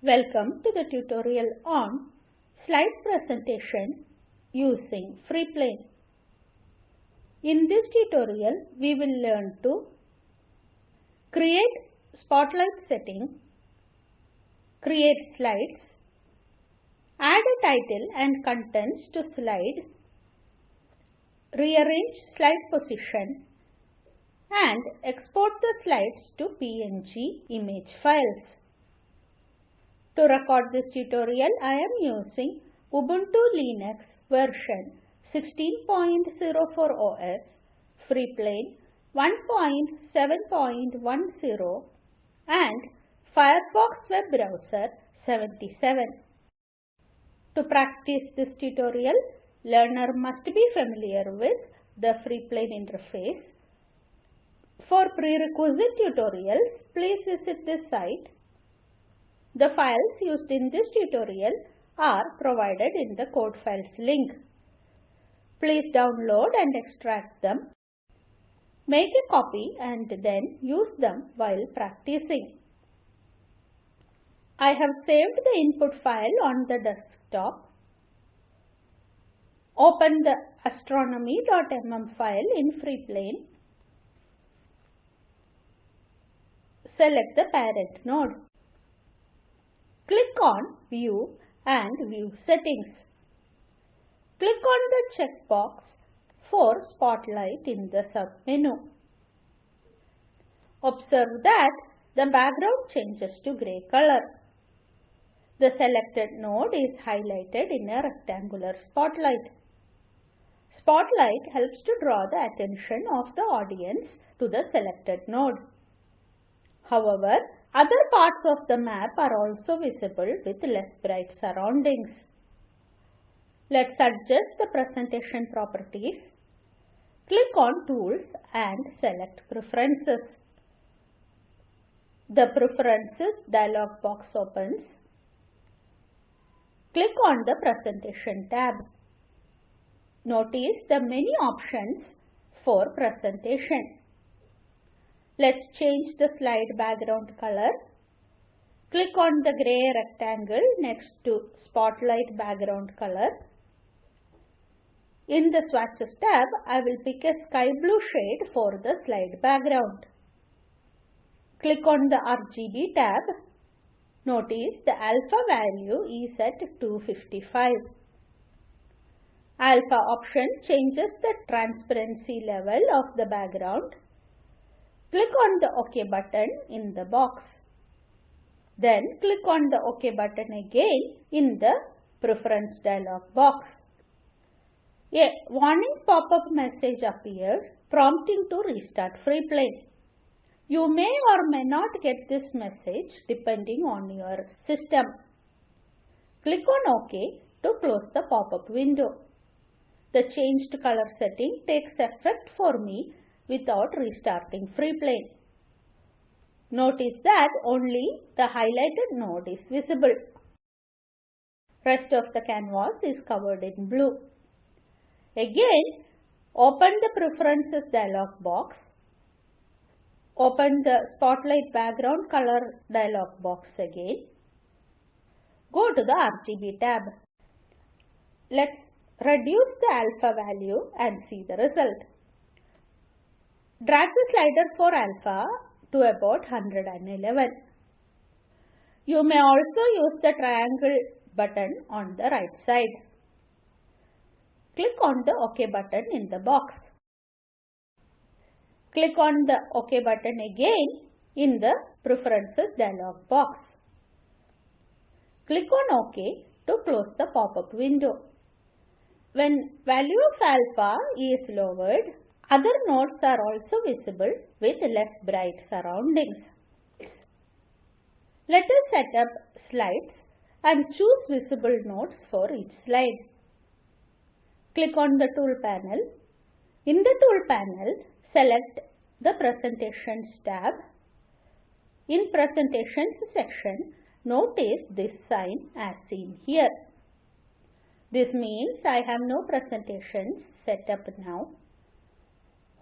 Welcome to the tutorial on slide presentation using Freeplane. In this tutorial, we will learn to create spotlight setting, create slides, add a title and contents to slide, rearrange slide position and export the slides to PNG image files. To record this tutorial, I am using Ubuntu Linux version 16.04 OS, Freeplane 1.7.10 and Firefox web browser 77. To practice this tutorial, learner must be familiar with the Freeplane interface. For prerequisite tutorials, please visit this site. The files used in this tutorial are provided in the code files link. Please download and extract them. Make a copy and then use them while practicing. I have saved the input file on the desktop. Open the astronomy.mm file in Freeplane. Select the parent node. Click on View and View Settings. Click on the checkbox for Spotlight in the submenu. Observe that the background changes to grey color. The selected node is highlighted in a rectangular spotlight. Spotlight helps to draw the attention of the audience to the selected node. However, other parts of the map are also visible with less bright surroundings. Let's adjust the presentation properties. Click on Tools and select Preferences. The Preferences dialog box opens. Click on the Presentation tab. Notice the many options for presentation. Let's change the slide background color. Click on the grey rectangle next to Spotlight background color. In the swatches tab, I will pick a sky blue shade for the slide background. Click on the RGB tab. Notice the alpha value is at 255. Alpha option changes the transparency level of the background. Click on the OK button in the box. Then click on the OK button again in the Preference dialog box. A warning pop-up message appears prompting to restart Freeplane. You may or may not get this message depending on your system. Click on OK to close the pop-up window. The changed color setting takes effect for me without restarting Freeplane. Notice that only the highlighted node is visible. Rest of the canvas is covered in blue. Again, open the Preferences dialog box. Open the Spotlight background color dialog box again. Go to the RGB tab. Let's reduce the alpha value and see the result. Drag the slider for alpha to about 111. You may also use the triangle button on the right side. Click on the OK button in the box. Click on the OK button again in the Preferences dialog box. Click on OK to close the pop-up window. When value of alpha is lowered, other nodes are also visible with less bright surroundings. Let us set up slides and choose visible nodes for each slide. Click on the tool panel. In the tool panel, select the Presentations tab. In Presentations section, notice this sign as seen here. This means I have no presentations set up now.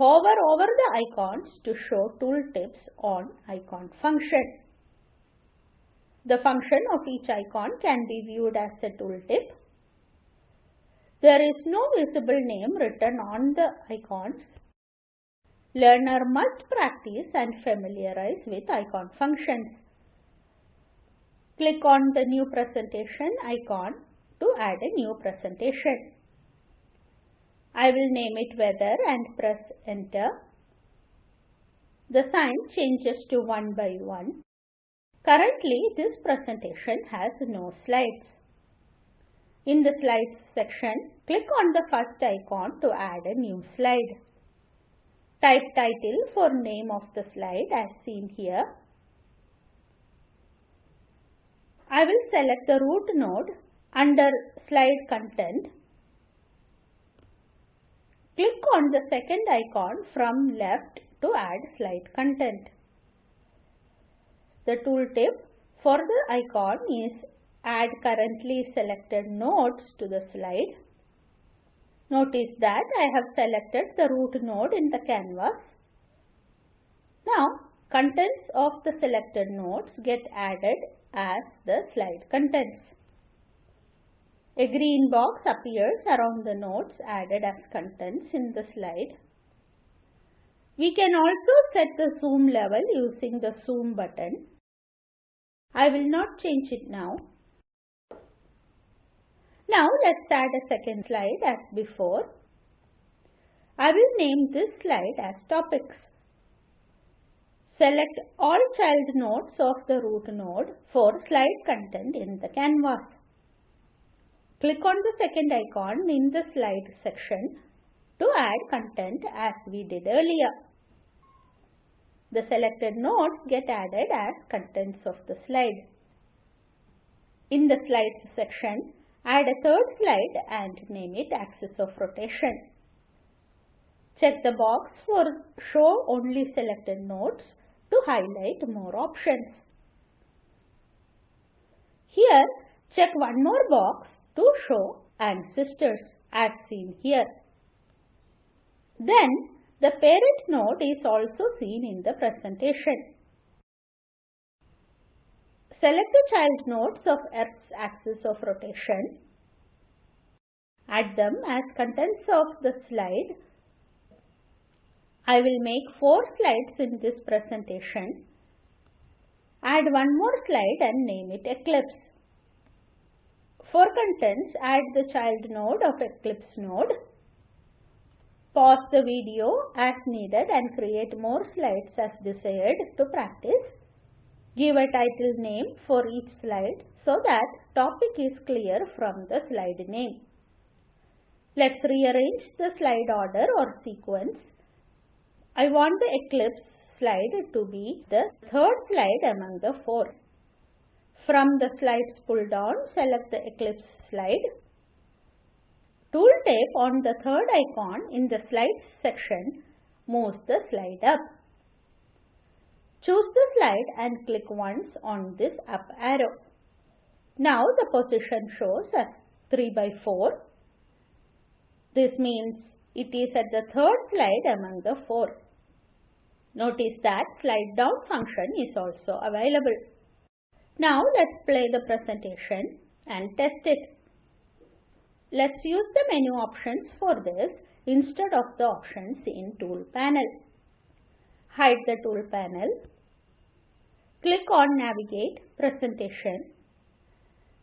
Hover over the icons to show tooltips on icon function. The function of each icon can be viewed as a tooltip. There is no visible name written on the icons. Learner must practice and familiarize with icon functions. Click on the new presentation icon to add a new presentation. I will name it weather and press enter. The sign changes to one by one. Currently, this presentation has no slides. In the slides section, click on the first icon to add a new slide. Type title for name of the slide as seen here. I will select the root node under slide content. Click on the second icon from left to add slide content. The tooltip for the icon is add currently selected nodes to the slide. Notice that I have selected the root node in the canvas. Now contents of the selected nodes get added as the slide contents. A green box appears around the nodes added as contents in the slide. We can also set the zoom level using the zoom button. I will not change it now. Now let's add a second slide as before. I will name this slide as topics. Select all child nodes of the root node for slide content in the canvas. Click on the second icon in the slide section to add content as we did earlier. The selected nodes get added as contents of the slide. In the slides section, add a third slide and name it axis of rotation. Check the box for show only selected nodes to highlight more options. Here, check one more box to show ancestors as seen here. Then the parent node is also seen in the presentation. Select the child nodes of Earth's axis of rotation. Add them as contents of the slide. I will make four slides in this presentation. Add one more slide and name it Eclipse. For contents, add the child node of Eclipse node. Pause the video as needed and create more slides as desired to practice. Give a title name for each slide so that topic is clear from the slide name. Let's rearrange the slide order or sequence. I want the eclipse slide to be the third slide among the four. From the slides pull down, select the eclipse slide Tooltip on the third icon in the slides section moves the slide up. Choose the slide and click once on this up arrow. Now the position shows as 3 by 4. This means it is at the third slide among the four. Notice that slide down function is also available. Now let's play the presentation and test it. Let's use the menu options for this instead of the options in tool panel. Hide the tool panel. Click on navigate presentation.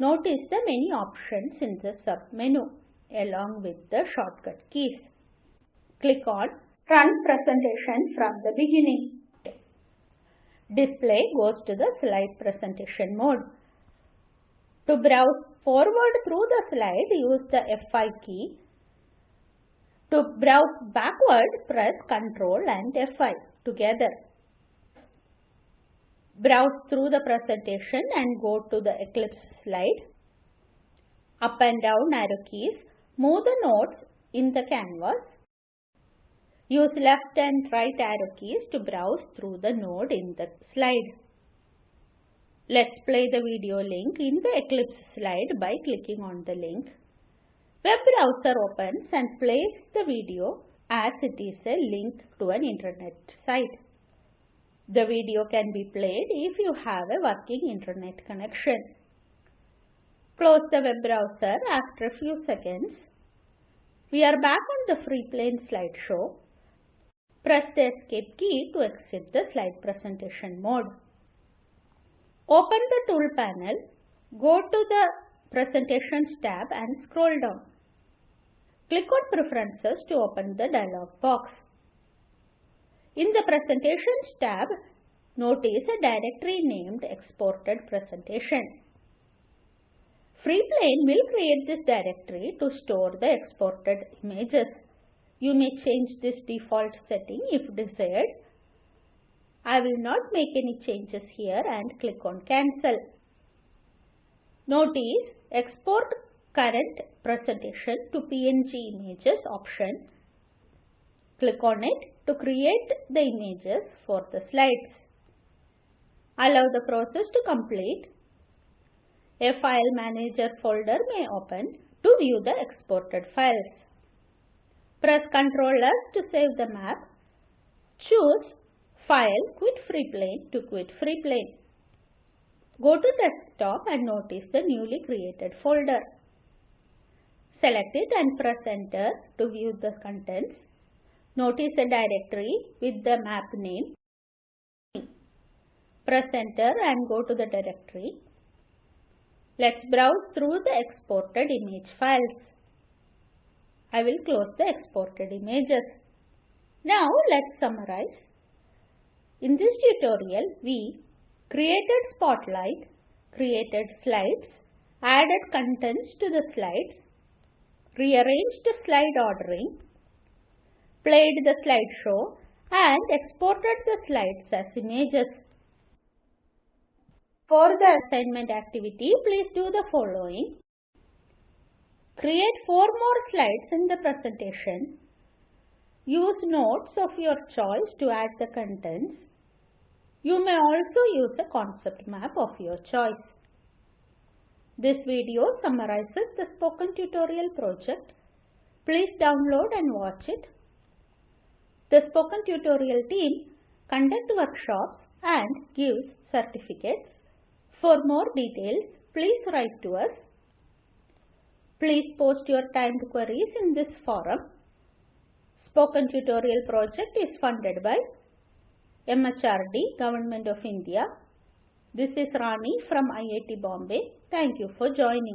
Notice the many options in the sub menu along with the shortcut keys. Click on run presentation from the beginning. Display goes to the slide presentation mode. To browse forward through the slide, use the F5 key. To browse backward, press Ctrl and F5 together. Browse through the presentation and go to the Eclipse slide. Up and down arrow keys move the nodes in the canvas. Use left and right arrow keys to browse through the node in the slide. Let's play the video link in the Eclipse slide by clicking on the link. Web browser opens and plays the video as it is a link to an internet site. The video can be played if you have a working internet connection. Close the web browser after a few seconds. We are back on the FreePlane slideshow. Press the escape key to exit the slide presentation mode. Open the tool panel, go to the presentations tab and scroll down. Click on preferences to open the dialog box. In the presentations tab, notice a directory named exported presentation. FreePlane will create this directory to store the exported images. You may change this default setting if desired. I will not make any changes here and click on cancel. Notice export current presentation to PNG images option. Click on it to create the images for the slides. Allow the process to complete a file manager folder may open to view the exported files. Press Ctrl S to save the map. Choose File Quit FreePlane to quit FreePlane. Go to desktop and notice the newly created folder. Select it and press enter to view the contents. Notice a directory with the map name. Press enter and go to the directory. Let's browse through the exported image files. I will close the exported images. Now let's summarize. In this tutorial, we created spotlight, created slides, added contents to the slides, rearranged the slide ordering, played the slideshow and exported the slides as images. For the assignment activity, please do the following. Create four more slides in the presentation. Use notes of your choice to add the contents. You may also use a concept map of your choice. This video summarizes the spoken tutorial project. Please download and watch it. The spoken tutorial team conduct workshops and gives certificates. For more details, please write to us. Please post your timed queries in this forum. Spoken Tutorial project is funded by MHRD, Government of India. This is Rani from IIT Bombay. Thank you for joining.